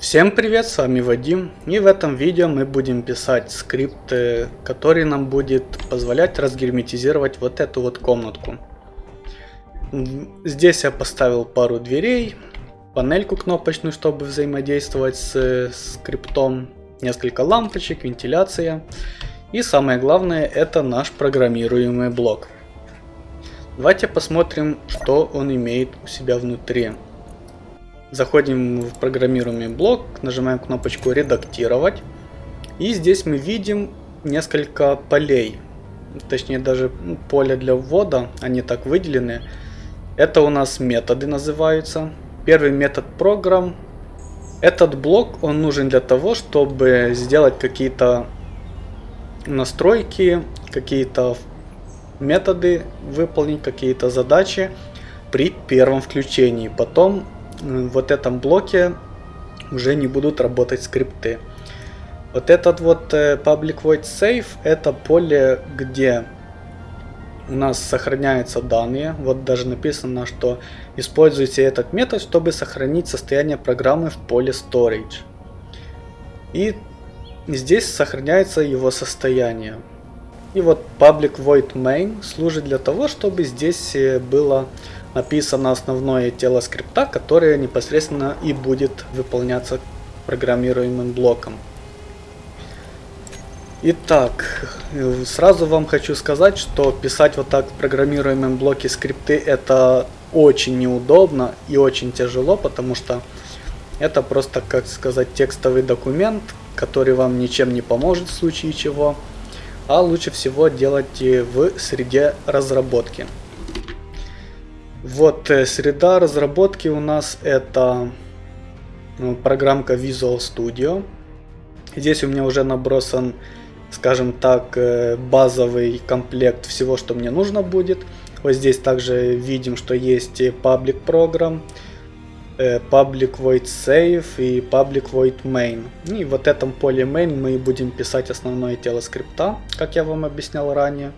Всем привет, с вами Вадим, и в этом видео мы будем писать скрипт, который нам будет позволять разгерметизировать вот эту вот комнатку. Здесь я поставил пару дверей, панельку кнопочную, чтобы взаимодействовать с скриптом, несколько лампочек, вентиляция. И самое главное, это наш программируемый блок. Давайте посмотрим, что он имеет у себя внутри. Заходим в программируемый блок, нажимаем кнопочку «Редактировать». И здесь мы видим несколько полей. Точнее, даже ну, поле для ввода, они так выделены. Это у нас методы называются. Первый метод программ. Этот блок, он нужен для того, чтобы сделать какие-то настройки, какие-то методы, выполнить какие-то задачи при первом включении. Потом вот этом блоке уже не будут работать скрипты. Вот этот вот э, public void save это поле, где у нас сохраняются данные. Вот даже написано, что используйте этот метод, чтобы сохранить состояние программы в поле storage. И здесь сохраняется его состояние. И вот public void main служит для того, чтобы здесь э, было написано основное тело скрипта, которое непосредственно и будет выполняться программируемым блоком. Итак, сразу вам хочу сказать, что писать вот так в программируемом блоке скрипты это очень неудобно и очень тяжело, потому что это просто, как сказать, текстовый документ, который вам ничем не поможет в случае чего, а лучше всего делать в среде разработки. Вот э, среда разработки у нас это ну, программка Visual Studio. Здесь у меня уже набросан, скажем так, э, базовый комплект всего, что мне нужно будет. Вот здесь также видим, что есть Public Program, э, Public Void Save и Public Void Main. И в этом поле Main мы будем писать основное тело скрипта, как я вам объяснял ранее.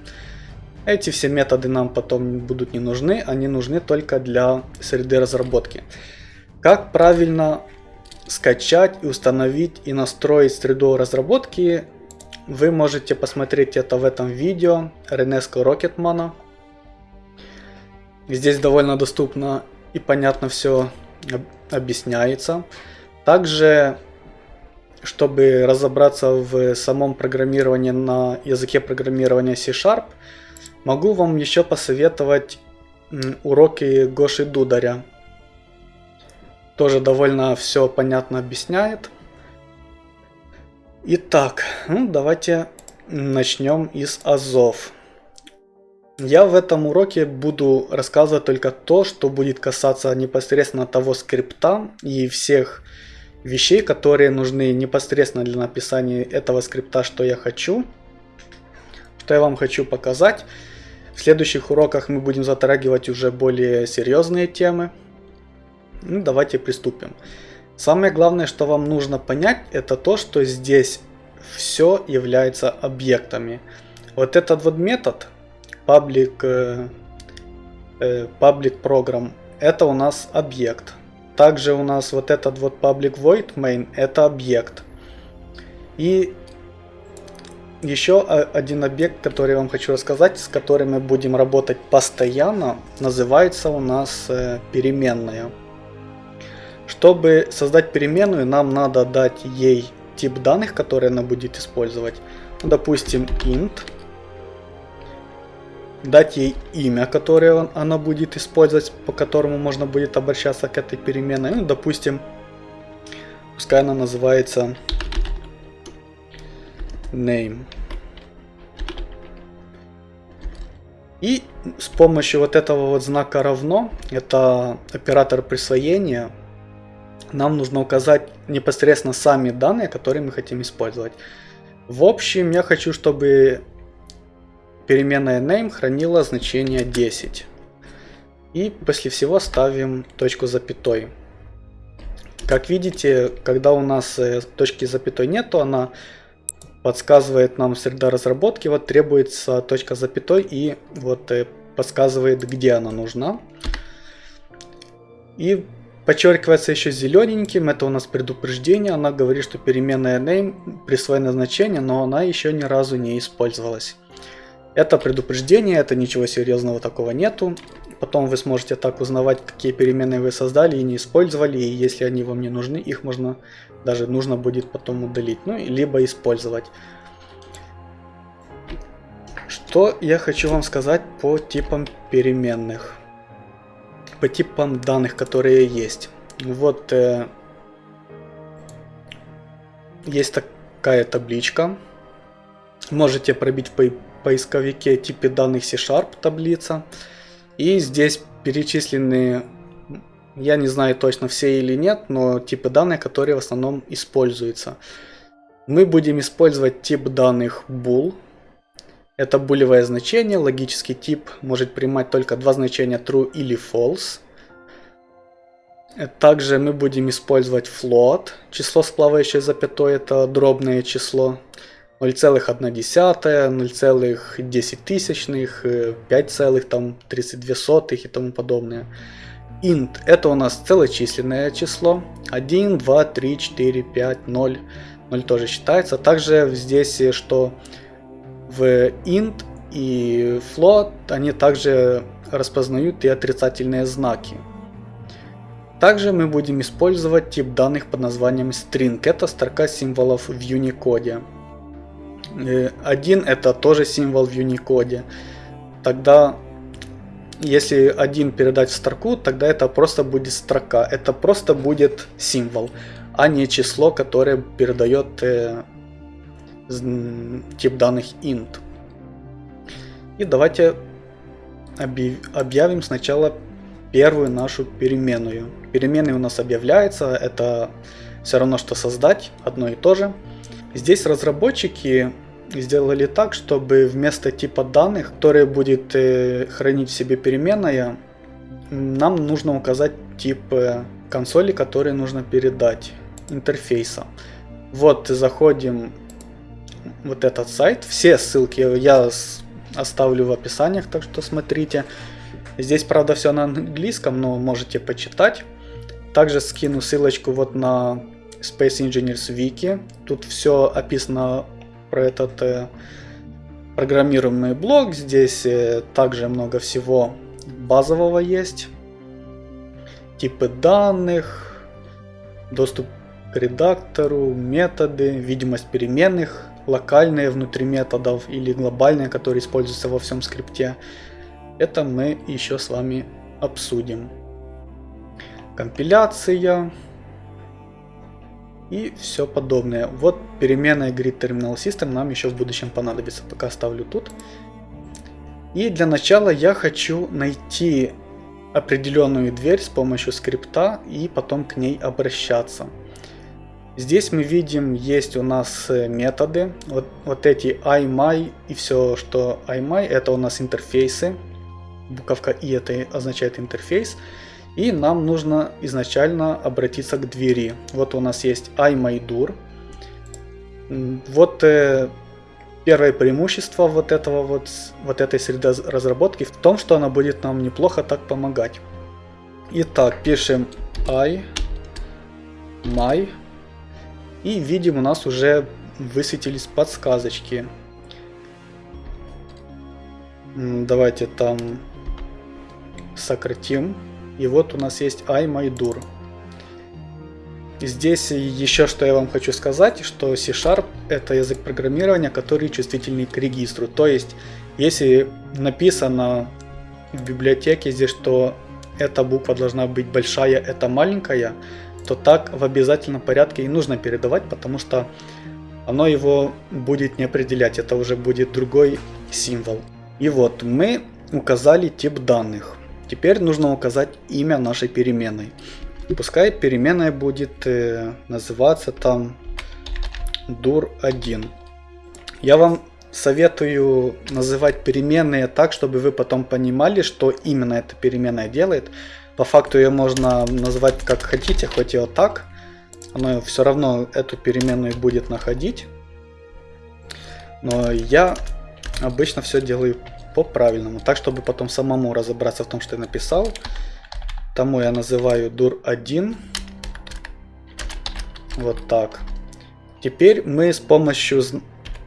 Эти все методы нам потом будут не нужны, они нужны только для среды разработки. Как правильно скачать и установить и настроить среду разработки, вы можете посмотреть это в этом видео Renesco Rocketman. Здесь довольно доступно и понятно все объясняется. Также, чтобы разобраться в самом программировании на языке программирования C-Sharp, Могу вам еще посоветовать уроки Гоши Дударя. Тоже довольно все понятно объясняет. Итак, ну, давайте начнем из азов. Я в этом уроке буду рассказывать только то, что будет касаться непосредственно того скрипта и всех вещей, которые нужны непосредственно для написания этого скрипта, что я хочу, что я вам хочу показать. В следующих уроках мы будем затрагивать уже более серьезные темы. Ну, давайте приступим. Самое главное, что вам нужно понять, это то, что здесь все является объектами. Вот этот вот метод public, public program, это у нас объект. Также у нас вот этот вот public void main, это объект. И еще один объект, который я вам хочу рассказать, с которым мы будем работать постоянно, называется у нас э, переменная. Чтобы создать переменную, нам надо дать ей тип данных, который она будет использовать. Допустим, int. Дать ей имя, которое она будет использовать, по которому можно будет обращаться к этой переменной. Ну, допустим, пускай она называется name. И с помощью вот этого вот знака равно, это оператор присвоения, нам нужно указать непосредственно сами данные, которые мы хотим использовать. В общем, я хочу, чтобы переменная name хранила значение 10. И после всего ставим точку запятой. Как видите, когда у нас э, точки запятой нету, она подсказывает нам среда разработки, вот требуется точка запятой и вот э, подсказывает, где она нужна. И подчеркивается еще зелененьким, это у нас предупреждение, она говорит, что переменная name присвоено значение, но она еще ни разу не использовалась. Это предупреждение, это ничего серьезного такого нету. Потом вы сможете так узнавать, какие переменные вы создали и не использовали, и если они вам не нужны, их можно, даже нужно будет потом удалить, ну, либо использовать. Что я хочу вам сказать по типам переменных, по типам данных, которые есть. Вот э, есть такая табличка. Можете пробить в поисковике типе данных C-Sharp таблица. И здесь перечислены, я не знаю точно все или нет, но типы данных, которые в основном используются. Мы будем использовать тип данных bool. Это булевое значение, логический тип может принимать только два значения true или false. Также мы будем использовать float, число с плавающей запятой, это дробное число. 0,1, 0,10 тысячных, 5,32 и тому подобное. int это у нас целочисленное число. 1, 2, 3, 4, 5, 0. 0 тоже считается. Также здесь, что в int и float они также распознают и отрицательные знаки. Также мы будем использовать тип данных под названием string. Это строка символов в Unicode. Э, один это тоже символ в Unicode. Тогда, если один передать в строку, тогда это просто будет строка. Это просто будет символ, а не число, которое передает э, тип данных int. И давайте объявим сначала первую нашу переменную. Переменная у нас объявляется, это все равно, что создать, одно и то же. Здесь разработчики сделали так, чтобы вместо типа данных, который будет э, хранить в себе переменная, нам нужно указать тип э, консоли, который нужно передать, интерфейса. Вот заходим вот этот сайт. Все ссылки я оставлю в описаниях, так что смотрите. Здесь, правда, все на английском, но можете почитать. Также скину ссылочку вот на Space Engineers Wiki. Тут все описано про этот э, программируемый блок. Здесь э, также много всего базового есть. Типы данных, доступ к редактору, методы, видимость переменных, локальные внутри методов или глобальные, которые используются во всем скрипте. Это мы еще с вами обсудим. Компиляция и все подобное. Вот переменная Grid Terminal System нам еще в будущем понадобится, пока оставлю тут. И для начала я хочу найти определенную дверь с помощью скрипта и потом к ней обращаться. Здесь мы видим, есть у нас э, методы, вот, вот эти iMy и все, что iMy, это у нас интерфейсы. Буковка и это означает интерфейс. И нам нужно изначально обратиться к двери. Вот у нас есть iMyDoor. Вот э, первое преимущество вот этого вот, вот этой среды разработки в том, что она будет нам неплохо так помогать. Итак, пишем i my и видим у нас уже высветились подсказочки. Давайте там сократим и вот у нас есть iMyDur. Здесь еще что я вам хочу сказать, что C-Sharp это язык программирования, который чувствительный к регистру. То есть, если написано в библиотеке здесь, что эта буква должна быть большая, это маленькая, то так в обязательном порядке и нужно передавать, потому что оно его будет не определять, это уже будет другой символ. И вот мы указали тип данных. Теперь нужно указать имя нашей переменной. Пускай переменная будет э, называться там dur1. Я вам советую называть переменные так, чтобы вы потом понимали, что именно эта переменная делает. По факту ее можно назвать как хотите, хоть и вот так. Оно все равно эту переменную будет находить. Но я обычно все делаю по-правильному. Так, чтобы потом самому разобраться в том, что я написал. тому я называю dur1. Вот так. Теперь мы с помощью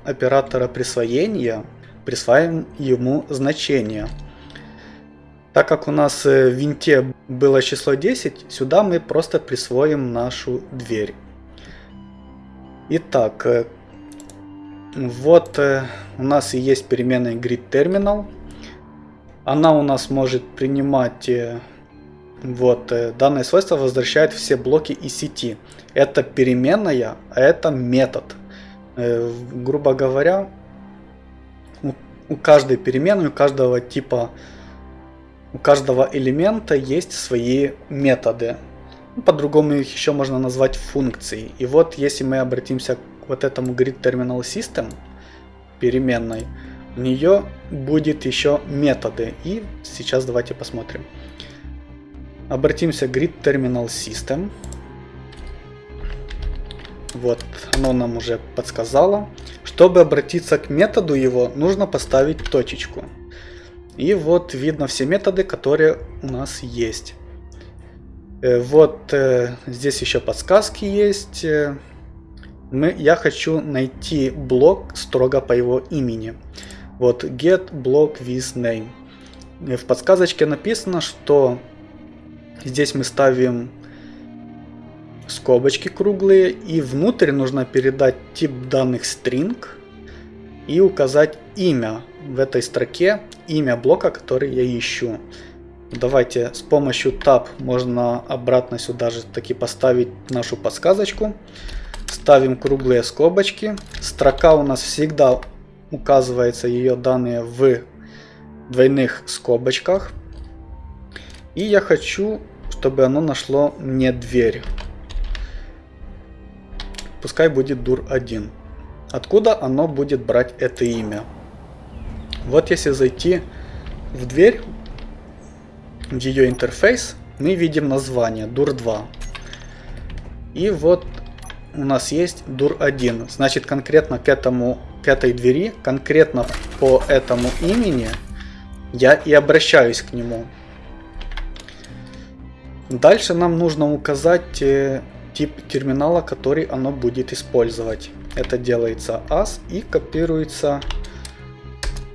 оператора присвоения присваиваем ему значение. Так как у нас э, в винте было число 10, сюда мы просто присвоим нашу дверь. Итак, э, вот э, у нас и есть переменная gridTerminal. Она у нас может принимать вот данное свойство возвращает все блоки из сети. Это переменная, а это метод. Грубо говоря, у каждой переменной, у каждого типа, у каждого элемента есть свои методы. По-другому их еще можно назвать функцией. И вот если мы обратимся вот этому grid terminal system переменной, у нее будет еще методы. И сейчас давайте посмотрим. Обратимся grid terminal system. Вот, оно нам уже подсказало. Чтобы обратиться к методу его, нужно поставить точечку. И вот видно все методы, которые у нас есть. Э, вот э, здесь еще подсказки есть. Мы, я хочу найти блок строго по его имени. Вот get block with name. В подсказочке написано, что здесь мы ставим скобочки круглые, и внутрь нужно передать тип данных string и указать имя в этой строке, имя блока, который я ищу. Давайте с помощью tab можно обратно сюда же таки поставить нашу подсказочку. Ставим круглые скобочки. Строка у нас всегда указывается ее данные в двойных скобочках. И я хочу, чтобы оно нашло мне дверь пускай будет dur1. Откуда оно будет брать это имя? Вот если зайти в дверь, в ее интерфейс, мы видим название dur2. И вот у нас есть dur1. Значит, конкретно к, этому, к этой двери, конкретно по этому имени, я и обращаюсь к нему. Дальше нам нужно указать э, тип терминала, который оно будет использовать. Это делается as и копируется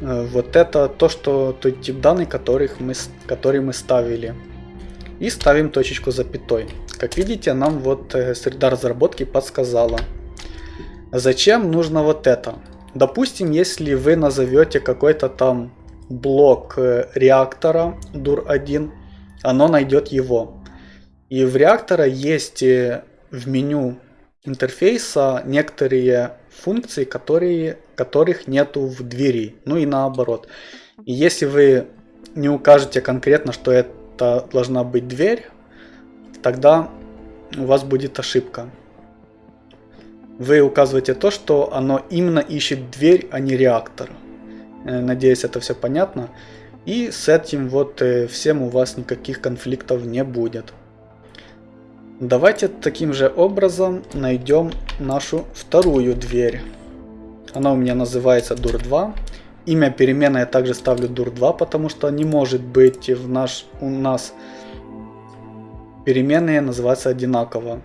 э, вот это то, что тот тип данных, которых мы, который мы ставили. И ставим точечку запятой. Как видите, нам вот э, среда разработки подсказала. Зачем нужно вот это? Допустим, если вы назовете какой-то там блок э, реактора dur1, оно найдет его. И в реактора есть в меню интерфейса некоторые функции, которые, которых нету в двери, ну и наоборот. И если вы не укажете конкретно, что это должна быть дверь, тогда у вас будет ошибка. Вы указываете то, что оно именно ищет дверь, а не реактор. Э, надеюсь, это все понятно. И с этим вот э, всем у вас никаких конфликтов не будет. Давайте таким же образом найдем нашу вторую дверь. Она у меня называется dur2. Имя перемены я также ставлю dur2, потому что не может быть в наш, у нас переменные называться одинаково.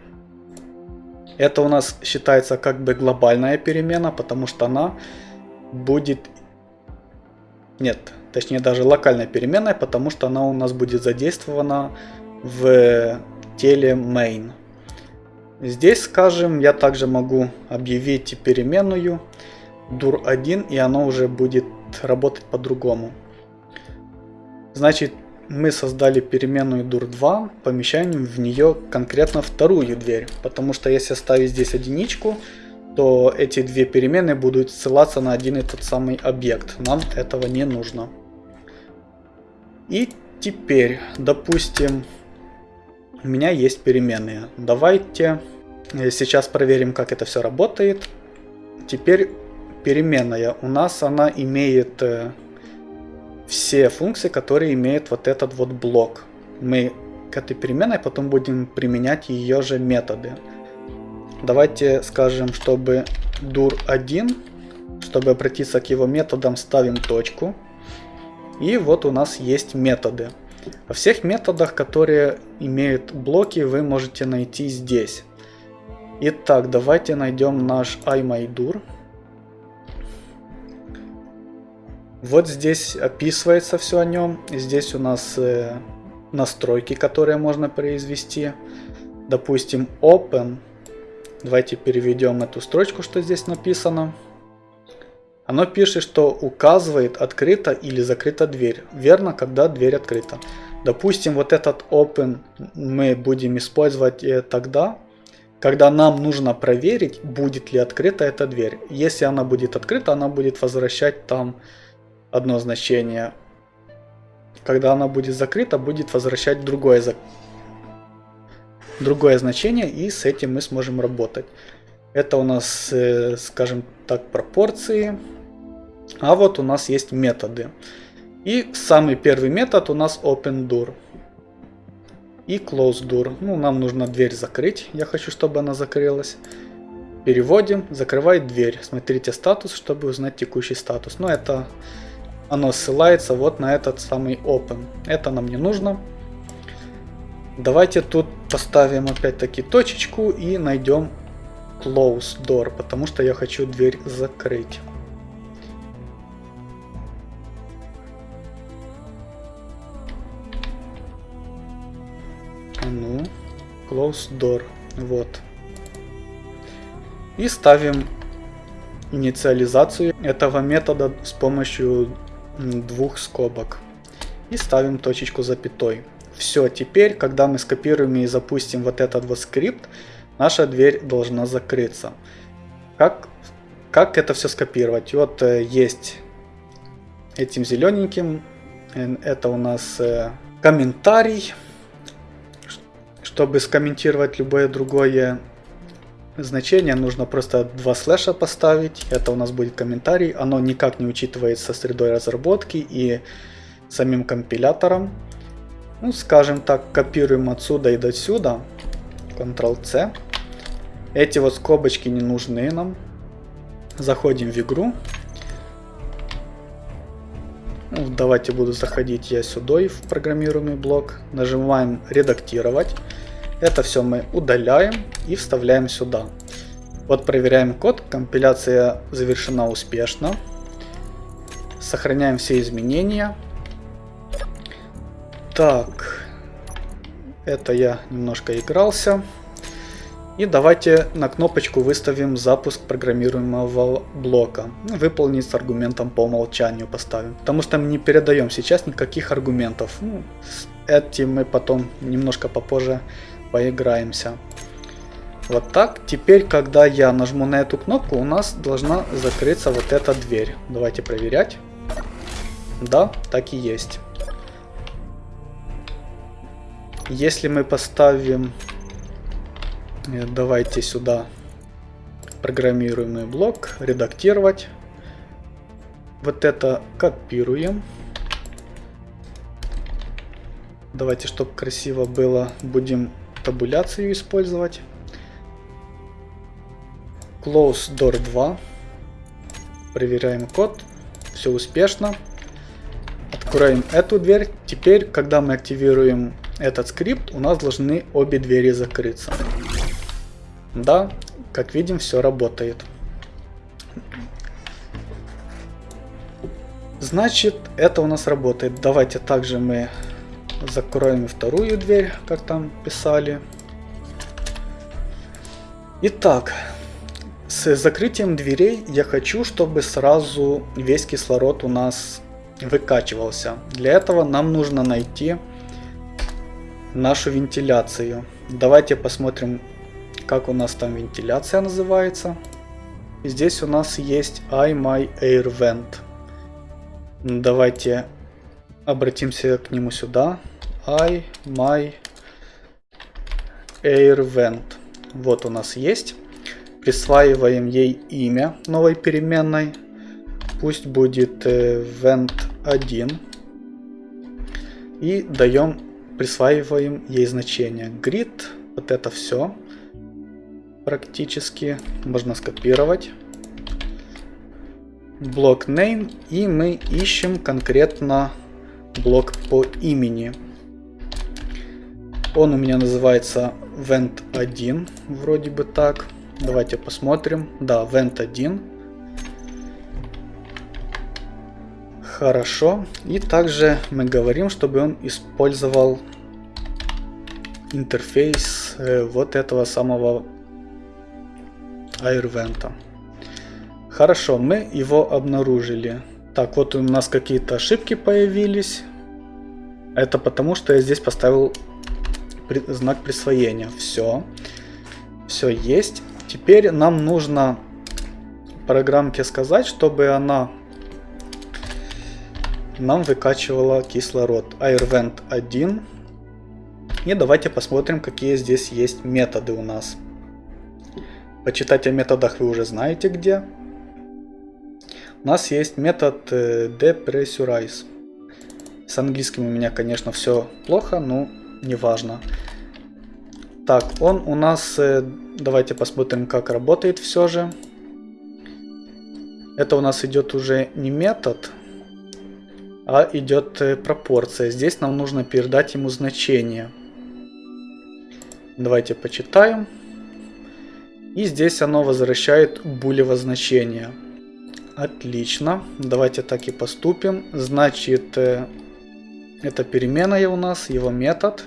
Это у нас считается как бы глобальная перемена, потому что она будет... Нет, точнее даже локальная переменная, потому что она у нас будет задействована в теле main. Здесь, скажем, я также могу объявить переменную dur1 и она уже будет работать по-другому. Значит, мы создали переменную dur2, помещаем в нее конкретно вторую дверь. Потому что если оставить здесь единичку, то эти две переменные будут ссылаться на один и тот самый объект. Нам этого не нужно. И теперь, допустим, у меня есть переменные. Давайте э, сейчас проверим, как это все работает. Теперь переменная. У нас она имеет э, все функции, которые имеет вот этот вот блок. Мы к этой переменной потом будем применять ее же методы. Давайте скажем, чтобы dur1, чтобы обратиться к его методам, ставим точку. И вот у нас есть методы. О всех методах, которые имеют блоки, вы можете найти здесь. Итак, давайте найдем наш iMyDur. Вот здесь описывается все о нем. Здесь у нас э, настройки, которые можно произвести. Допустим, Open. Давайте переведем эту строчку, что здесь написано. Оно пишет, что указывает, открыта или закрыта дверь. Верно, когда дверь открыта. Допустим, вот этот open мы будем использовать э, тогда, когда нам нужно проверить, будет ли открыта эта дверь. Если она будет открыта, она будет возвращать там одно значение. Когда она будет закрыта, будет возвращать другое, другое значение, и с этим мы сможем работать. Это у нас, э, скажем так, пропорции. А вот у нас есть методы. И самый первый метод у нас open И close Ну, нам нужно дверь закрыть. Я хочу, чтобы она закрылась. Переводим, закрывает дверь. Смотрите статус, чтобы узнать текущий статус. Но это оно ссылается вот на этот самый open. Это нам не нужно. Давайте тут поставим опять-таки точечку и найдем close door, потому что я хочу дверь закрыть. Ну, close door. Вот. И ставим инициализацию этого метода с помощью двух скобок. И ставим точечку запятой. Все, теперь, когда мы скопируем и запустим вот этот вот скрипт, наша дверь должна закрыться. Как, как это все скопировать? Вот э, есть этим зелененьким, э, это у нас э, комментарий. Чтобы скомментировать любое другое значение, нужно просто два слэша поставить. Это у нас будет комментарий. Оно никак не учитывается средой разработки и самим компилятором. Ну, скажем так, копируем отсюда и до сюда. Ctrl-C. Эти вот скобочки не нужны нам. Заходим в игру. Ну, давайте буду заходить я сюда в программируемый блок. Нажимаем редактировать. Это все мы удаляем и вставляем сюда. Вот проверяем код. Компиляция завершена успешно. Сохраняем все изменения. Так. Это я немножко игрался. И давайте на кнопочку выставим запуск программируемого блока. Выполнить с аргументом по умолчанию поставим. Потому что мы не передаем сейчас никаких аргументов. Ну, этим мы потом немножко попозже поиграемся. Вот так. Теперь, когда я нажму на эту кнопку, у нас должна закрыться вот эта дверь. Давайте проверять. Да, так и есть. Если мы поставим... Э, давайте сюда программируемый блок, редактировать. Вот это копируем. Давайте, чтобы красиво было, будем табуляцию использовать. Close Door 2. Проверяем код. Все успешно. Откроем эту дверь. Теперь, когда мы активируем этот скрипт, у нас должны обе двери закрыться. Да, как видим, все работает. Значит, это у нас работает. Давайте также мы закроем вторую дверь, как там писали. Итак, с закрытием дверей я хочу, чтобы сразу весь кислород у нас выкачивался. Для этого нам нужно найти нашу вентиляцию. Давайте посмотрим, как у нас там вентиляция называется. здесь у нас есть iMyAirVent. Давайте обратимся к нему сюда. iMyAirVent. Вот у нас есть. Присваиваем ей имя новой переменной. Пусть будет э, vent1. И даем присваиваем ей значение. Grid, вот это все практически можно скопировать. Блок name и мы ищем конкретно блок по имени. Он у меня называется Vent 1, вроде бы так. Давайте посмотрим. Да, Vent 1. Хорошо. И также мы говорим, чтобы он использовал интерфейс э, вот этого самого AirVent. Хорошо, мы его обнаружили. Так, вот у нас какие-то ошибки появились. Это потому, что я здесь поставил знак присвоения. Все. Все есть. Теперь нам нужно программке сказать, чтобы она нам выкачивала кислород. AirVent 1. И давайте посмотрим, какие здесь есть методы у нас. Почитать о методах вы уже знаете где. У нас есть метод э, depressurize. С английским у меня, конечно, все плохо, но неважно. Так, он у нас... Э, давайте посмотрим, как работает все же. Это у нас идет уже не метод, а идет э, пропорция. Здесь нам нужно передать ему значение. Давайте почитаем. И здесь оно возвращает булево значение. Отлично. Давайте так и поступим. Значит, э, это перемена у нас, его метод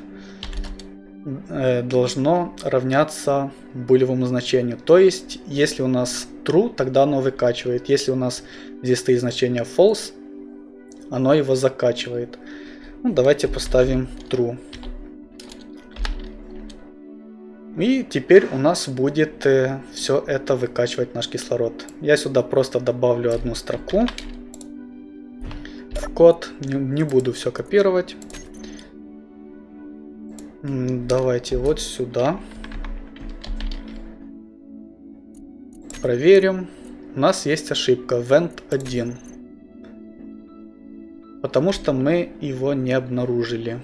э, должно равняться булевому значению. То есть, если у нас true, тогда оно выкачивает. Если у нас здесь стоит значение false, оно его закачивает. Ну, давайте поставим true. И теперь у нас будет э, все это выкачивать наш кислород. Я сюда просто добавлю одну строку в код. Не, не буду все копировать. Давайте вот сюда. Проверим. У нас есть ошибка. Vent 1. Потому что мы его не обнаружили.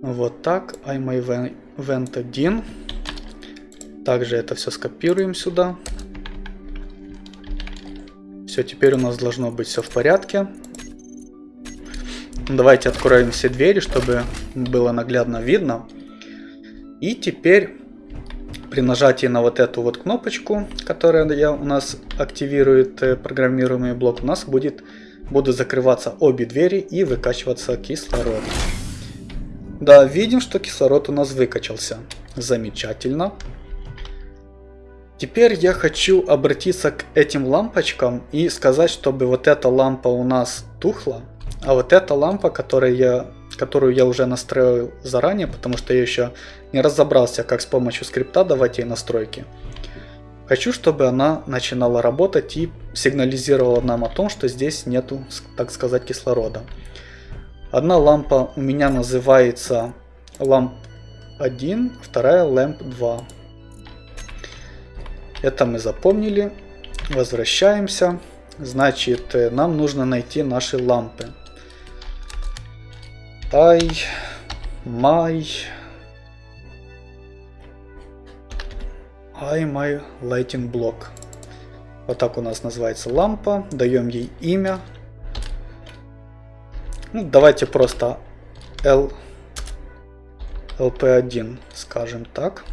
Вот так. iMyVent Vent 1. Также это все скопируем сюда. Все, теперь у нас должно быть все в порядке. Давайте откроем все двери, чтобы было наглядно видно. И теперь при нажатии на вот эту вот кнопочку, которая у нас активирует э, программируемый блок, у нас будет, будут закрываться обе двери и выкачиваться кислород. Да, видим, что кислород у нас выкачался. Замечательно. Теперь я хочу обратиться к этим лампочкам и сказать, чтобы вот эта лампа у нас тухла, а вот эта лампа, которую я, которую я уже настроил заранее, потому что я еще не разобрался, как с помощью скрипта давать ей настройки. Хочу, чтобы она начинала работать и сигнализировала нам о том, что здесь нету, так сказать, кислорода. Одна лампа у меня называется ламп 1, вторая ламп 2. Это мы запомнили. Возвращаемся. Значит, э, нам нужно найти наши лампы. I, my, I, my lighting block. Вот так у нас называется лампа. Даем ей имя. Ну, давайте просто L, LP1 скажем так.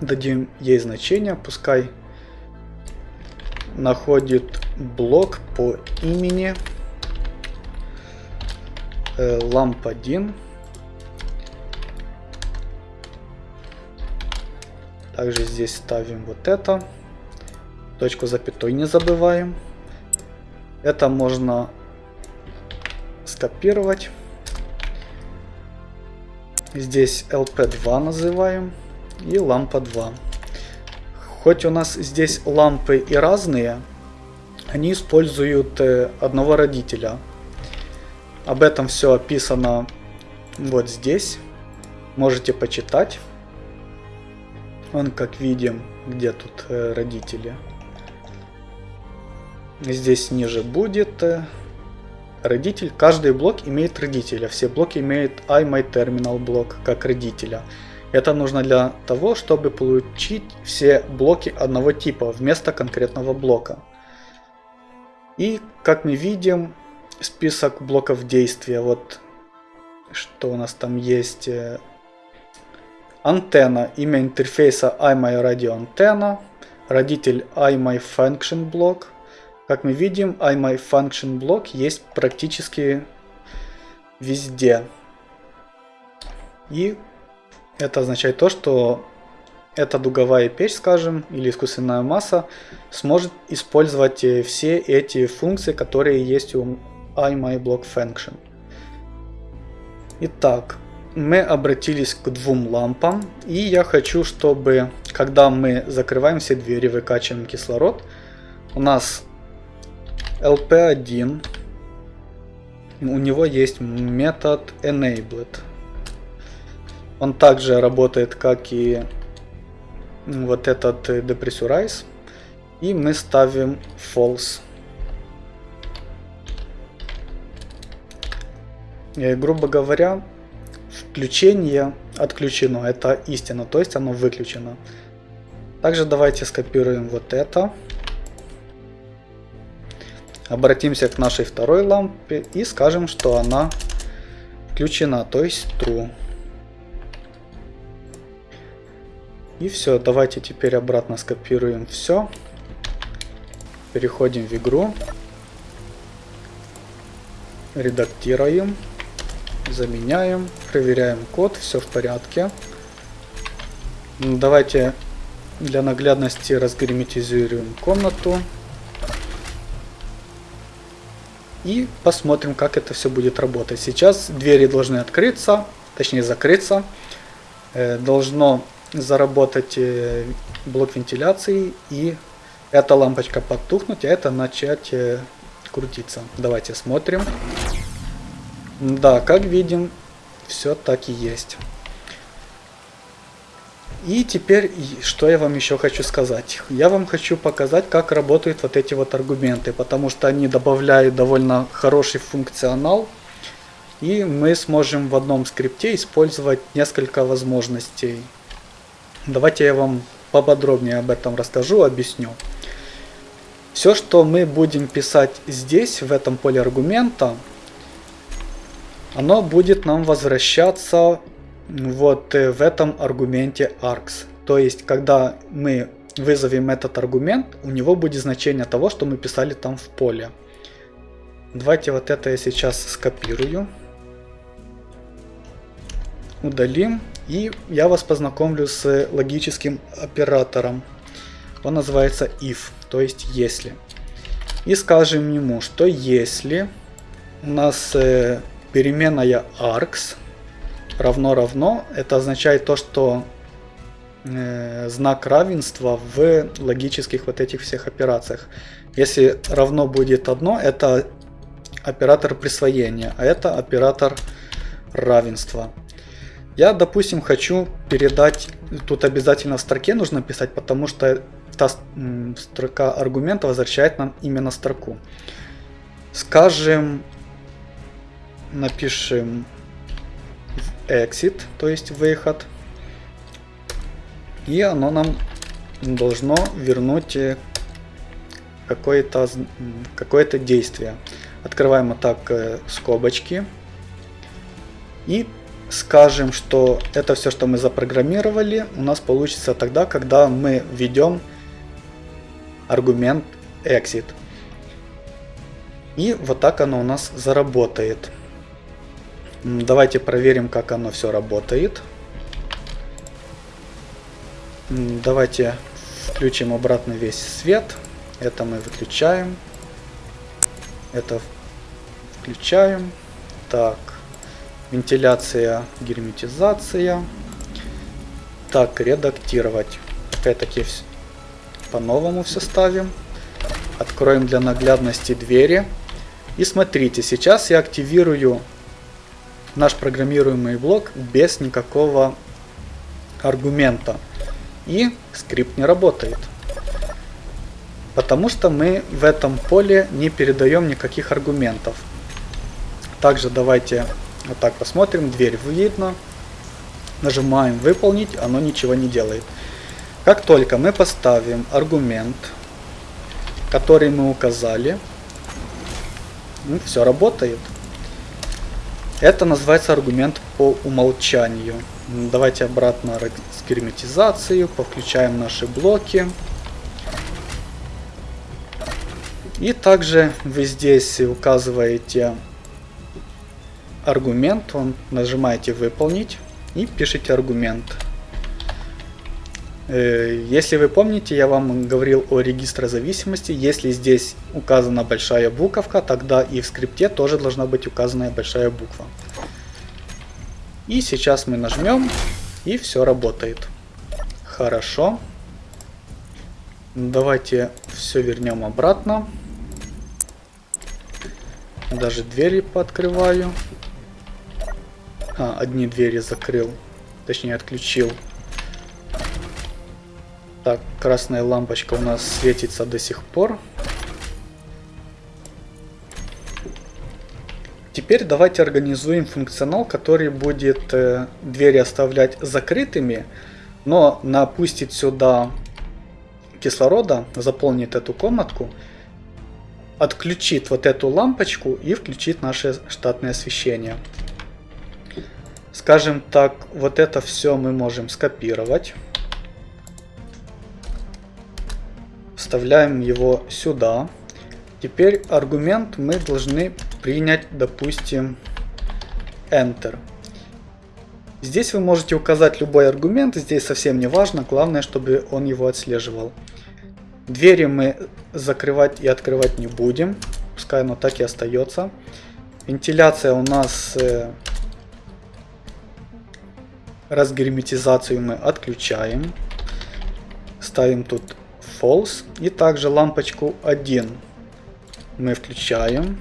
Дадим ей значение, пускай находит блок по имени э, lamp1. Также здесь ставим вот это. Точку запятой не забываем. Это можно скопировать. Здесь LP2 называем и лампа 2. Хоть у нас здесь лампы и разные, они используют э, одного родителя. Об этом все описано вот здесь. Можете почитать. Он, как видим, где тут э, родители. Здесь ниже будет э, родитель. Каждый блок имеет родителя. Все блоки имеют iMyTerminal блок как родителя. Это нужно для того, чтобы получить все блоки одного типа вместо конкретного блока. И как мы видим, список блоков действия. Вот что у нас там есть? Э, антенна, имя интерфейса iMyRadioAntenna, родитель iMyFunctionBlock. Как мы видим, iMyFunctionBlock есть практически везде. И это означает то, что эта дуговая печь, скажем, или искусственная масса сможет использовать э, все эти функции, которые есть у iMyBlockFunction. Итак, мы обратились к двум лампам, и я хочу, чтобы, когда мы закрываем все двери, выкачиваем кислород, у нас LP1, у него есть метод enabled. Он также работает, как и вот этот depressurize. И мы ставим false. И, грубо говоря, включение отключено. Это истина, то есть оно выключено. Также давайте скопируем вот это. Обратимся к нашей второй лампе и скажем, что она включена, то есть true. И все, давайте теперь обратно скопируем все. Переходим в игру. Редактируем. Заменяем. Проверяем код. Все в порядке. Давайте для наглядности разгерметизируем комнату. И посмотрим, как это все будет работать. Сейчас двери должны открыться, точнее закрыться. Э, должно заработать э, блок вентиляции и эта лампочка потухнуть, а это начать э, крутиться. Давайте смотрим. Да, как видим, все так и есть. И теперь, что я вам еще хочу сказать. Я вам хочу показать, как работают вот эти вот аргументы, потому что они добавляют довольно хороший функционал. И мы сможем в одном скрипте использовать несколько возможностей. Давайте я вам поподробнее об этом расскажу, объясню. Все, что мы будем писать здесь, в этом поле аргумента, оно будет нам возвращаться вот э, в этом аргументе args. То есть, когда мы вызовем этот аргумент, у него будет значение того, что мы писали там в поле. Давайте вот это я сейчас скопирую. Удалим. И я вас познакомлю с логическим оператором. Он называется if, то есть если. И скажем ему, что если у нас э, переменная args равно равно, это означает то, что э, знак равенства в логических вот этих всех операциях. Если равно будет одно, это оператор присвоения, а это оператор равенства. Я, допустим, хочу передать, тут обязательно в строке нужно писать, потому что та строка аргумента возвращает нам именно строку. Скажем, напишем exit, то есть выход. И оно нам должно вернуть э, какое-то какое, действие. Открываем вот так э, скобочки. И скажем, что это все, что мы запрограммировали, у нас получится тогда, когда мы введем аргумент exit. И вот так оно у нас заработает. Давайте проверим, как оно все работает. Давайте включим обратно весь свет. Это мы выключаем. Это включаем. Так. Вентиляция, герметизация. Так, редактировать. Опять-таки по-новому все ставим. Откроем для наглядности двери. И смотрите, сейчас я активирую наш программируемый блок без никакого аргумента. И скрипт не работает. Потому что мы в этом поле не передаем никаких аргументов. Также давайте вот так посмотрим. Дверь видно. Нажимаем выполнить, оно ничего не делает. Как только мы поставим аргумент, который мы указали, ну, все работает. Это называется аргумент по умолчанию. Давайте обратно разгерметизацию, повключаем наши блоки. И также вы здесь указываете аргумент, он нажимаете выполнить и пишите аргумент. Э, если вы помните, я вам говорил о регистре зависимости. Если здесь указана большая буковка, тогда и в скрипте тоже должна быть указана большая буква. И сейчас мы нажмем, и все работает. Хорошо. Давайте все вернем обратно. Даже двери пооткрываю. А, одни двери закрыл. Точнее, отключил. Так, красная лампочка у нас светится до сих пор. Теперь давайте организуем функционал, который будет э, двери оставлять закрытыми, но напустит сюда кислорода, заполнит эту комнатку, отключит вот эту лампочку и включит наше штатное освещение. Скажем так, вот это все мы можем скопировать. Вставляем его сюда. Теперь аргумент мы должны принять, допустим, Enter. Здесь вы можете указать любой аргумент, здесь совсем не важно, главное, чтобы он его отслеживал. Двери мы закрывать и открывать не будем, пускай оно так и остается. Вентиляция у нас э, разгерметизацию мы отключаем. Ставим тут false. И также лампочку 1 мы включаем.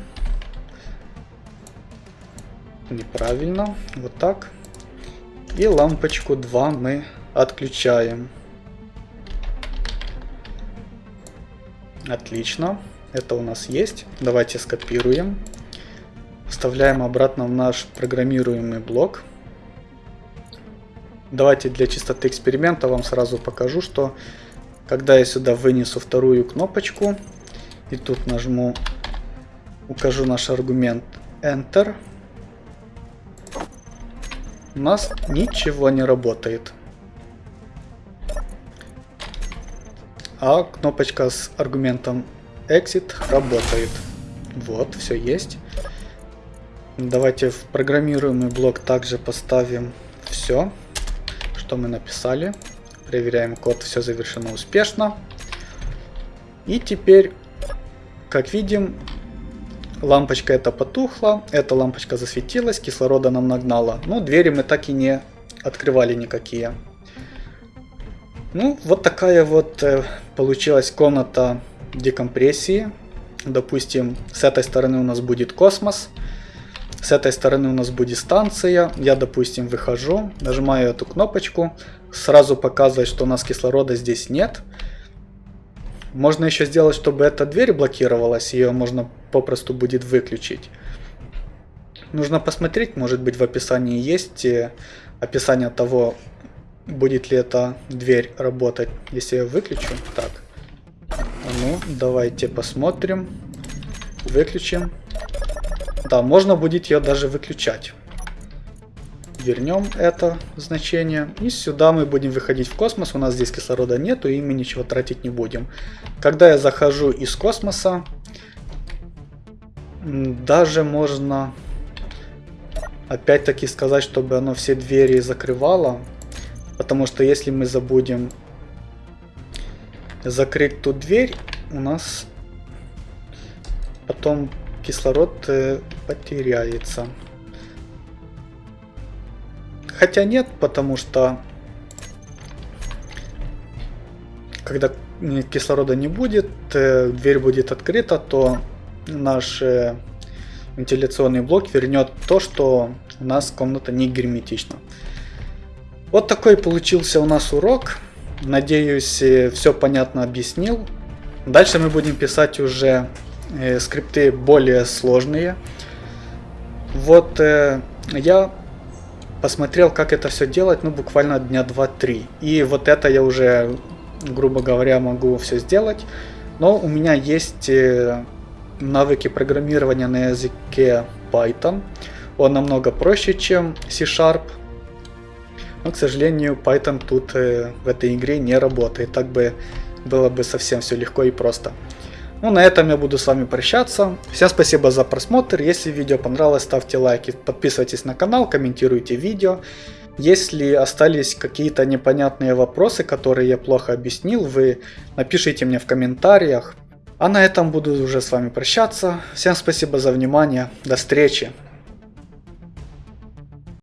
Неправильно. Вот так. И лампочку 2 мы отключаем. Отлично. Это у нас есть. Давайте скопируем. Вставляем обратно в наш программируемый блок. Давайте для чистоты эксперимента вам сразу покажу, что когда я сюда вынесу вторую кнопочку и тут нажму, укажу наш аргумент Enter, у нас ничего не работает. А кнопочка с аргументом Exit работает. Вот, все есть. Давайте в программируемый блок также поставим все, что мы написали. Проверяем код, все завершено успешно. И теперь, как видим, лампочка эта потухла, эта лампочка засветилась, кислорода нам нагнала. Но двери мы так и не открывали никакие. Ну, вот такая вот э, получилась комната декомпрессии. Допустим, с этой стороны у нас будет космос. С этой стороны у нас будет станция. Я, допустим, выхожу, нажимаю эту кнопочку. Сразу показывает, что у нас кислорода здесь нет. Можно еще сделать, чтобы эта дверь блокировалась. Ее можно попросту будет выключить. Нужно посмотреть, может быть в описании есть э, описание того, будет ли эта дверь работать, если я выключу. Так, ну давайте посмотрим. Выключим. Да, можно будет ее даже выключать. Вернем это значение. И сюда мы будем выходить в космос. У нас здесь кислорода нету, и мы ничего тратить не будем. Когда я захожу из космоса, даже можно опять-таки сказать, чтобы оно все двери закрывало. Потому что если мы забудем закрыть ту дверь, у нас потом кислород э, потеряется. Хотя нет, потому что когда кислорода не будет, э, дверь будет открыта, то наш э, вентиляционный блок вернет то, что у нас комната не герметична. Вот такой получился у нас урок. Надеюсь, все понятно объяснил. Дальше мы будем писать уже э, скрипты более сложные. Вот э, я посмотрел, как это все делать, ну, буквально дня 2-3. И вот это я уже, грубо говоря, могу все сделать. Но у меня есть э, навыки программирования на языке Python. Он намного проще, чем C-Sharp. Но, к сожалению, Python тут э, в этой игре не работает. Так бы было бы совсем все легко и просто. Ну, на этом я буду с вами прощаться. Всем спасибо за просмотр. Если видео понравилось, ставьте лайки, подписывайтесь на канал, комментируйте видео. Если остались какие-то непонятные вопросы, которые я плохо объяснил, вы напишите мне в комментариях. А на этом буду уже с вами прощаться. Всем спасибо за внимание. До встречи.